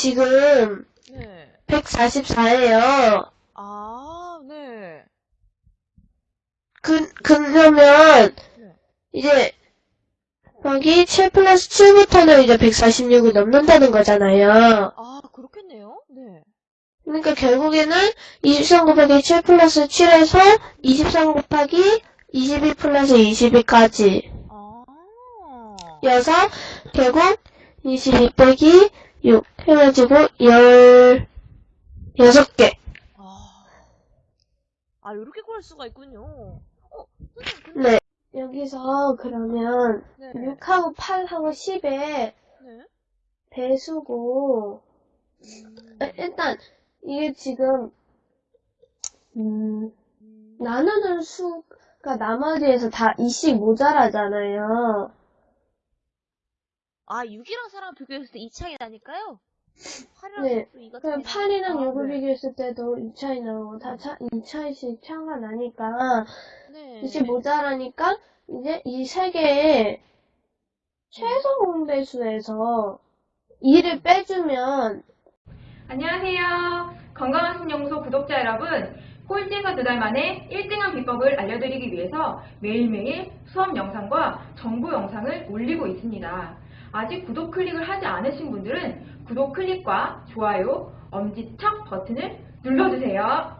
지금 네. 144예요. 아, 네. 그, 그러면, 네. 이제, 여기 7 플러스 7부터는 이제 146을 넘는다는 거잖아요. 아, 그렇겠네요. 네. 그러니까 결국에는 23 곱하기 7 플러스 7에서 23 곱하기 22 플러스 22까지. 아. 여서 결국 22 빼기 6 해가지고 10, 6개. 아. 아, 이렇게 구할 수가 있군요. 어, 선생님, 그, 네. 여기서 그러면 네. 6하고 8하고 10의 네. 배수고 음, 아, 일단 이게 지금 음, 음, 나누는 수가 나머지에서 다 2씩 모자라잖아요. 아, 6이랑 4랑 비교했을 때이 차이 나니까요? 8이랑 네. 또 2가 그럼 차이 8이랑 나니까. 6을 네. 비교했을 때도 2차이 나오고 다 차, 2차이씩 차가 나니까 네. 2씩 모자라니까 이제 이 세 개의 최소 공배수에서 2를 빼주면 안녕하세요. 건강한 신연구소 구독자 여러분. 꼴찌가 두달 만에 1등한 비법을 알려드리기 위해서 매일매일 수업 영상과 정보 영상을 올리고 있습니다. 아직 구독 클릭을 하지 않으신 분들은 구독 클릭과 좋아요, 엄지척 버튼을 눌러주세요.